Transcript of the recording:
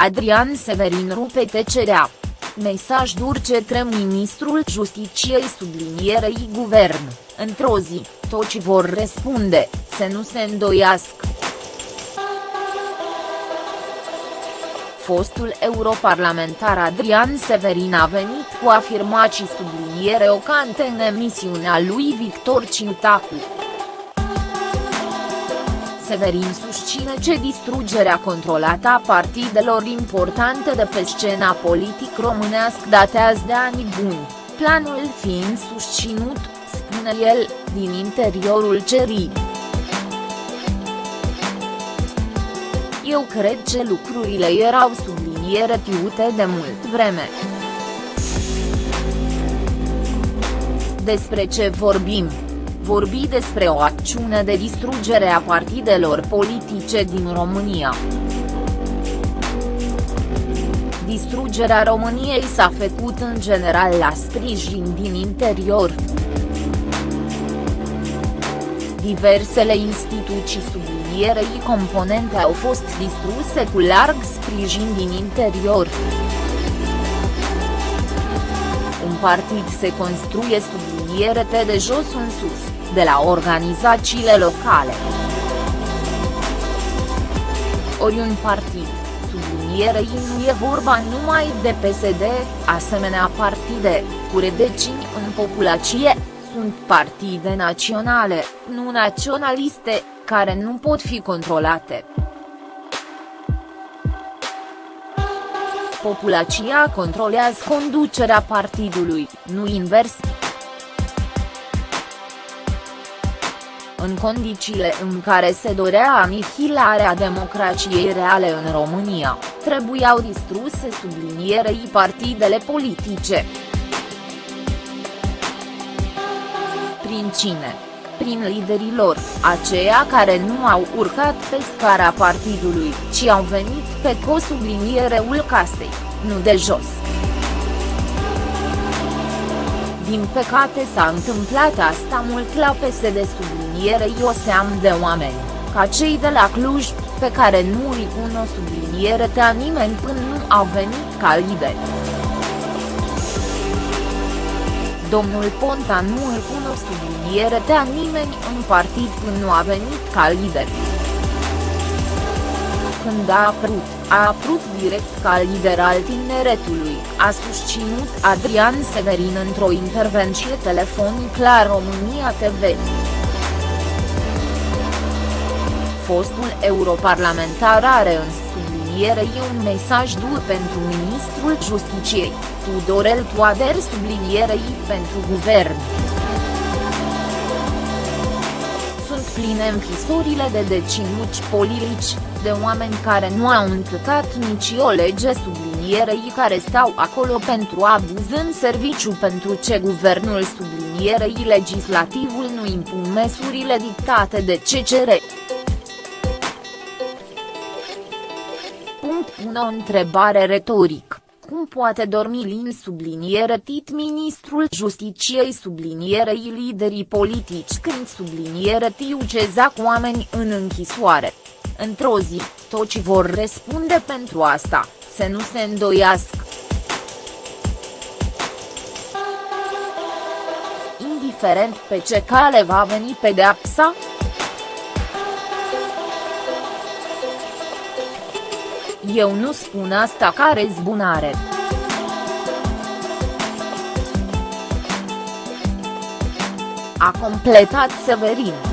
Adrian Severin rupe tecerea. Mesaj dur către ministrul Justiciei sublinierei guvern, într-o zi, toți vor răspunde, să nu se îndoiască. Fostul europarlamentar Adrian Severin a venit cu afirmații subliniere ocante în emisiunea lui Victor Ciutacu. Severin susține ce distrugerea controlată a partidelor importante de pe scena politic românească datează de ani buni, planul fiind susținut, spune el, din interiorul cerii. Eu cred că lucrurile erau subliniere tiute de mult vreme. Despre ce vorbim? Vorbi despre o acțiune de distrugere a partidelor politice din România. Distrugerea României s-a făcut în general la sprijin din interior. Diversele instituții sublinierei componente au fost distruse cu larg sprijin din interior. Un partid se construie subliniere de jos în sus de la organizațiile locale. Ori un partid, sublinierei nu e vorba numai de PSD, asemenea partide, cu redecini în populație, sunt partide naționale, nu naționaliste, care nu pot fi controlate. Populația controlează conducerea partidului, nu invers. În condițiile în care se dorea anihilarea democrației reale în România, trebuiau distruse sublinierei partidele politice. Prin cine? Prin liderii lor, aceia care nu au urcat pe scara partidului, ci au venit pe sublinierul casei, nu de jos. Din păcate s-a întâmplat asta mult la PSD sublinierei o seam de oameni, ca cei de la Cluj, pe care nu îi pun o subliniere a nimeni până nu au venit ca lideri. Domnul Ponta nu îl pun o subliniere a nimeni în partid până nu a venit ca lider. Când a apărut, a apărut direct ca lider al tineretului, a susținut Adrian Severin într-o intervenție telefonic la România TV. Fostul europarlamentar are în sublinierei un mesaj dur pentru ministrul Justiciei, Tudorel Toader sublinierei pentru guvern. Pline închisorile de deținuți politici, de oameni care nu au încăcat nici o lege sublinierei care stau acolo pentru abuz în serviciu pentru ce guvernul sublinierei legislativul nu impun măsurile dictate de CCR. Punct pune o întrebare retorică. Cum poate dormi lin subliniere tit ministrul justiciei sublinierei liderii politici când subliniere tiu ce zac oameni în închisoare? Într-o zi, toți vor răspunde pentru asta, să nu se îndoiască. Indiferent pe ce cale va veni pedeapsa, Eu nu spun asta ca rezbunare. A completat Severin.